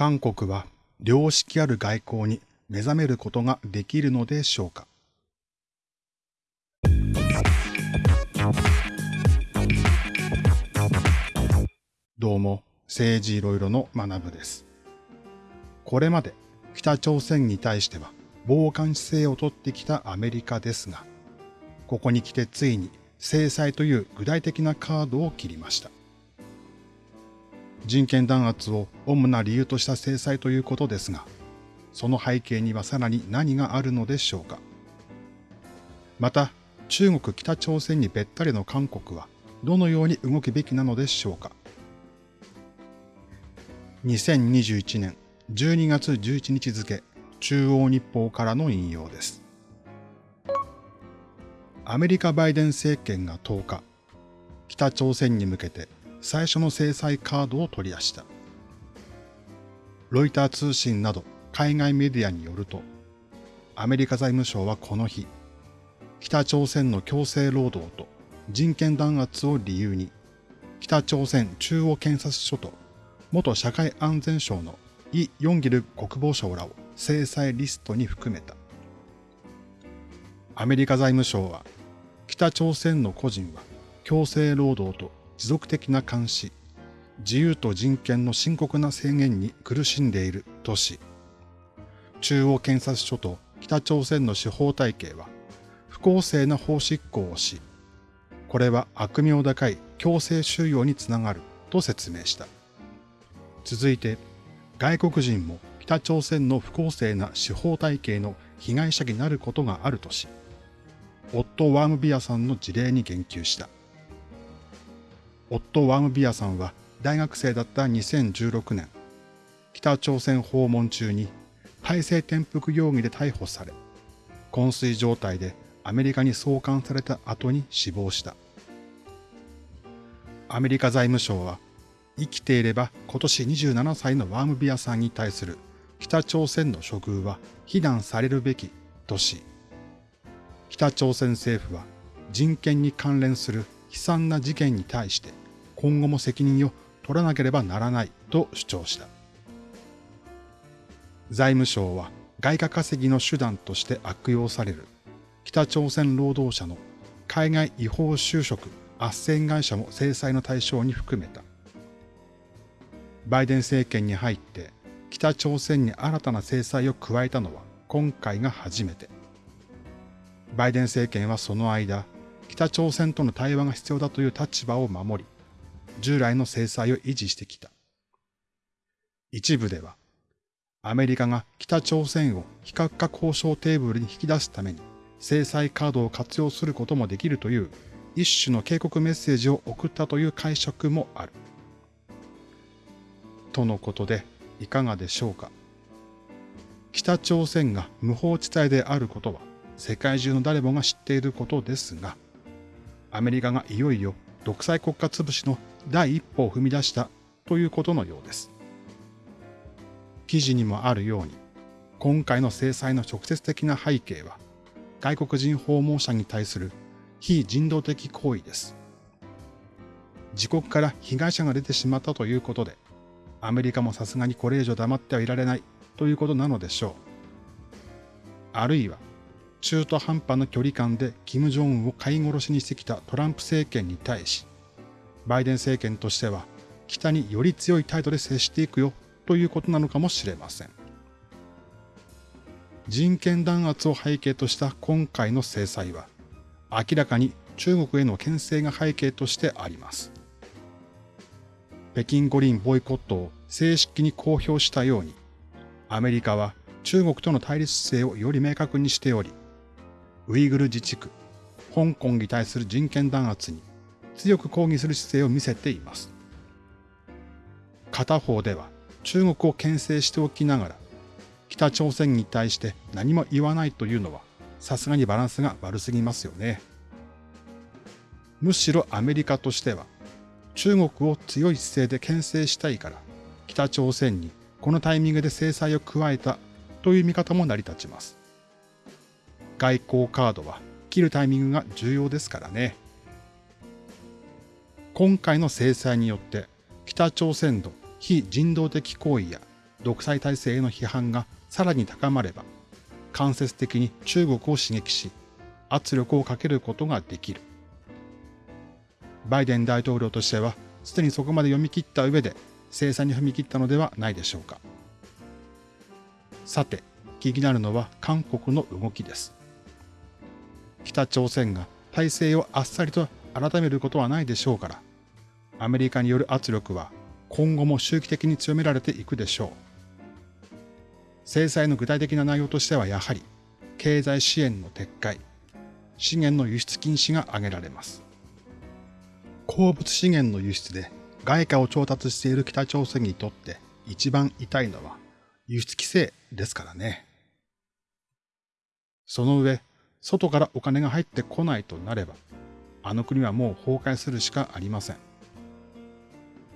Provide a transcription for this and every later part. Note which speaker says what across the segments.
Speaker 1: 韓国は良識ある外交に目覚めることができるのでしょうか？どうも、政治いろいろの学部です。これまで北朝鮮に対しては傍観姿勢をとってきたアメリカですが、ここに来てついに制裁という具体的なカードを切りました。人権弾圧を主な理由とした制裁ということですが、その背景にはさらに何があるのでしょうか。また、中国北朝鮮にべったりの韓国はどのように動くべきなのでしょうか。2021年12月11日付、中央日報からの引用です。アメリカバイデン政権が10日、北朝鮮に向けて最初の制裁カードを取り出した。ロイター通信など海外メディアによると、アメリカ財務省はこの日、北朝鮮の強制労働と人権弾圧を理由に、北朝鮮中央検察署と元社会安全省のイ・ヨンギル国防相らを制裁リストに含めた。アメリカ財務省は、北朝鮮の個人は強制労働と持続的な監視、自由と人権の深刻な制限に苦しんでいるとし、中央検察署と北朝鮮の司法体系は不公正な法執行をし、これは悪名高い強制収容につながると説明した。続いて、外国人も北朝鮮の不公正な司法体系の被害者になることがあるとし、オット・ワームビアさんの事例に言及した。オット・ワームビアさんは大学生だった2016年、北朝鮮訪問中に体制転覆容疑で逮捕され、昏睡状態でアメリカに送還された後に死亡した。アメリカ財務省は、生きていれば今年27歳のワームビアさんに対する北朝鮮の処遇は非難されるべきとし、北朝鮮政府は人権に関連する悲惨な事件に対して今後も責任を取らなければならないと主張した。財務省は外貨稼ぎの手段として悪用される北朝鮮労働者の海外違法就職斡旋会社も制裁の対象に含めた。バイデン政権に入って北朝鮮に新たな制裁を加えたのは今回が初めて。バイデン政権はその間、北朝鮮との対話が必要だという立場を守り、従来の制裁を維持してきた。一部では、アメリカが北朝鮮を非核化交渉テーブルに引き出すために制裁カードを活用することもできるという一種の警告メッセージを送ったという解釈もある。とのことでいかがでしょうか。北朝鮮が無法地帯であることは世界中の誰もが知っていることですが、アメリカがいよいよ独裁国家潰しの第一歩を踏み出したということのようです。記事にもあるように、今回の制裁の直接的な背景は、外国人訪問者に対する非人道的行為です。自国から被害者が出てしまったということで、アメリカもさすがにこれ以上黙ってはいられないということなのでしょう。あるいは、中途半端な距離感で金正恩を飼い殺しにしてきたトランプ政権に対し、バイデン政権としては北により強い態度で接していくよということなのかもしれません。人権弾圧を背景とした今回の制裁は、明らかに中国への牽制が背景としてあります。北京五輪ボイコットを正式に公表したように、アメリカは中国との対立姿勢をより明確にしており、ウイグル自治区、香港に対する人権弾圧に強く抗議する姿勢を見せています。片方では中国を牽制しておきながら、北朝鮮に対して何も言わないというのは、さすがにバランスが悪すぎますよね。むしろアメリカとしては、中国を強い姿勢で牽制したいから、北朝鮮にこのタイミングで制裁を加えたという見方も成り立ちます。外交カードは切るタイミングが重要ですからね。今回の制裁によって北朝鮮の非人道的行為や独裁体制への批判がさらに高まれば、間接的に中国を刺激し、圧力をかけることができる。バイデン大統領としては、すでにそこまで読み切った上で制裁に踏み切ったのではないでしょうか。さて、気になるのは韓国の動きです。北朝鮮が体制をあっさりと改めることはないでしょうから、アメリカによる圧力は今後も周期的に強められていくでしょう。制裁の具体的な内容としてはやはり、経済支援の撤回、資源の輸出禁止が挙げられます。鉱物資源の輸出で外貨を調達している北朝鮮にとって一番痛いのは輸出規制ですからね。その上、外からお金が入ってこないとなれば、あの国はもう崩壊するしかありません。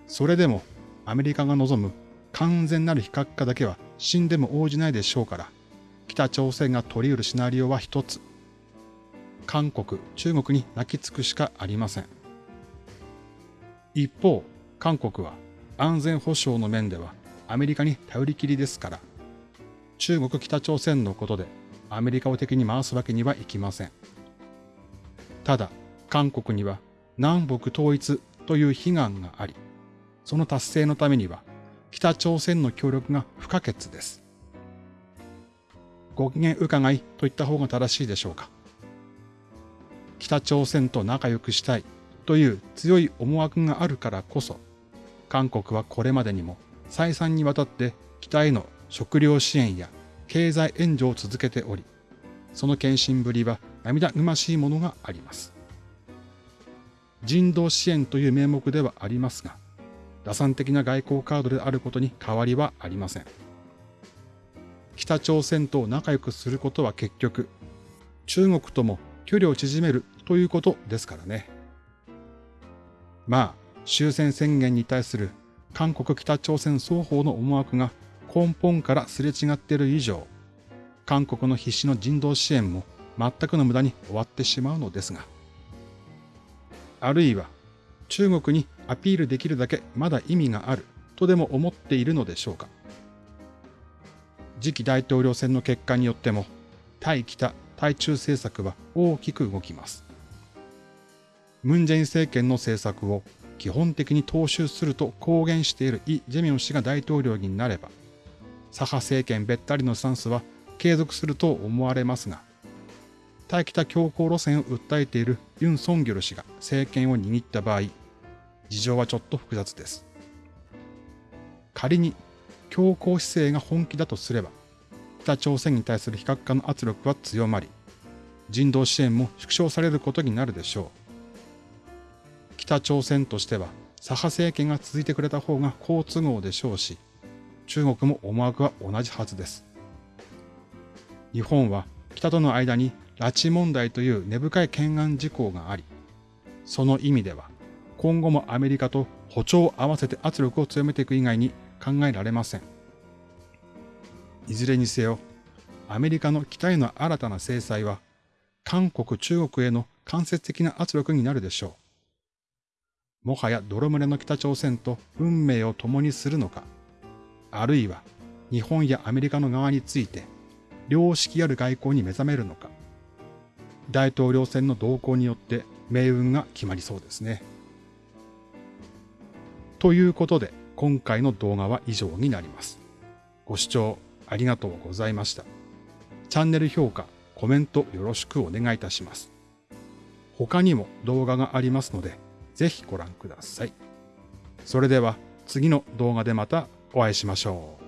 Speaker 1: それでもアメリカが望む完全なる非核化だけは死んでも応じないでしょうから、北朝鮮が取り得るシナリオは一つ。韓国、中国に泣きつくしかありません。一方、韓国は安全保障の面ではアメリカに頼りきりですから、中国北朝鮮のことでアメリカを敵に回すわけにはいきません。ただ、韓国には南北統一という悲願があり、その達成のためには北朝鮮の協力が不可欠です。ご機嫌伺いと言った方が正しいでしょうか。北朝鮮と仲良くしたいという強い思惑があるからこそ、韓国はこれまでにも再三にわたって北への食料支援や経済援助を続けており、その献身ぶりは涙ぐましいものがあります。人道支援という名目ではありますが、打算的な外交カードであることに変わりはありません。北朝鮮と仲良くすることは結局、中国とも距離を縮めるということですからね。まあ、終戦宣言に対する韓国北朝鮮双方の思惑が根本からすれ違っている以上、韓国の必死の人道支援も全くの無駄に終わってしまうのですが、あるいは中国にアピールできるだけまだ意味があるとでも思っているのでしょうか。次期大統領選の結果によっても、対北、対中政策は大きく動きます。ムン・ジェイン政権の政策を基本的に踏襲すると公言しているイ・ジェミョン氏が大統領になれば、左派政権べったりのスタンスは継続すると思われますが、対北強硬路線を訴えているユン・ソンギョル氏が政権を握った場合、事情はちょっと複雑です。仮に強硬姿勢が本気だとすれば、北朝鮮に対する非核化の圧力は強まり、人道支援も縮小されることになるでしょう。北朝鮮としては左派政権が続いてくれた方が好都合でしょうし、中国も思惑は同じはずです。日本は北との間に拉致問題という根深い懸案事項があり、その意味では今後もアメリカと歩調を合わせて圧力を強めていく以外に考えられません。いずれにせよ、アメリカの期待の新たな制裁は、韓国、中国への間接的な圧力になるでしょう。もはや泥群れの北朝鮮と運命を共にするのか、あるいは日本やアメリカの側について、良識ある外交に目覚めるのか、大統領選の動向によって命運が決まりそうですね。ということで、今回の動画は以上になります。ご視聴ありがとうございました。チャンネル評価、コメントよろしくお願いいたします。他にも動画がありますので、ぜひご覧ください。それでは次の動画でまたお会いしましょう。